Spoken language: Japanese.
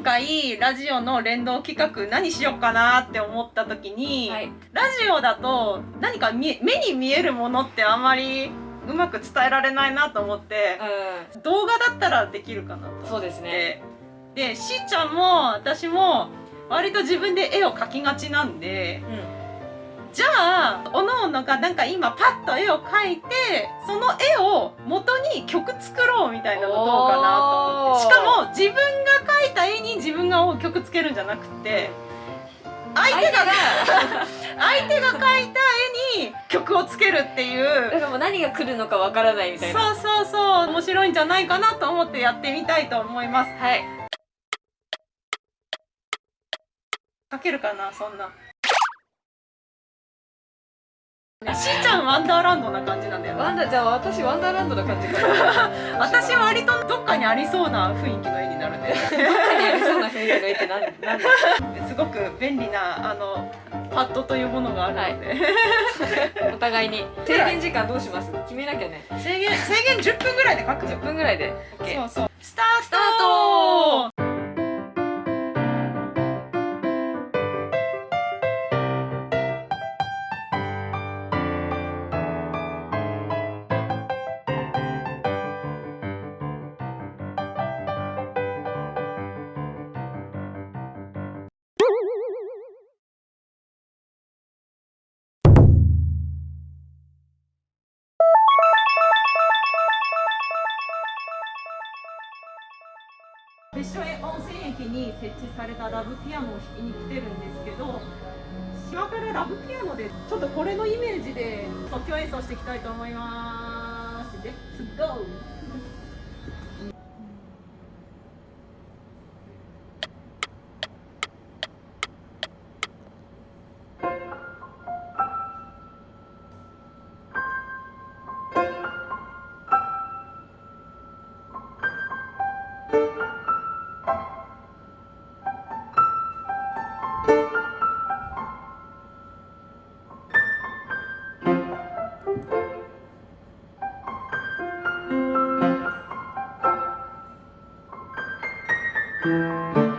今回ラジオの連動企画何しようかなって思った時に、はい。ラジオだと何か目に見えるものってあんまりうまく伝えられないなと思って、う動画だったらできるかなと思って。そうですね。でしーちゃんも私も割と自分で絵を描きがちなんでん、じゃあおのおのがなんか今パッと絵を描いてその絵を元に曲作ろうみたいなのどうかなと思って。しかも自分が描いた絵に自分が曲つけるんじゃなくて相手が相手が。描いた絵に曲をつけるっていう。だからもう何が来るのかわからないみたいな。そうそうそう。面白いんじゃないかなと思ってやってみたいと思います。はい。描けるかなそんな。しーちゃんワンダーランドな感じなんだよね。ワンダじゃあ私ワンダーランドな感じかな。私は割とどっかにありそうな雰囲気の絵になるんでの絵ってなんなんだすごく便利なあのパッドというものがあるので、お互いに。制限時間どうします？決めなきゃね。制限制限10分ぐらいで書く。10分ぐらいで。OK そうそう。スタースタート別所温泉駅に設置されたラブピアノを弾きに来てるんですけど島からラブピアノでちょっとこれのイメージで即興演奏していきたいと思います。レッツゴー「Música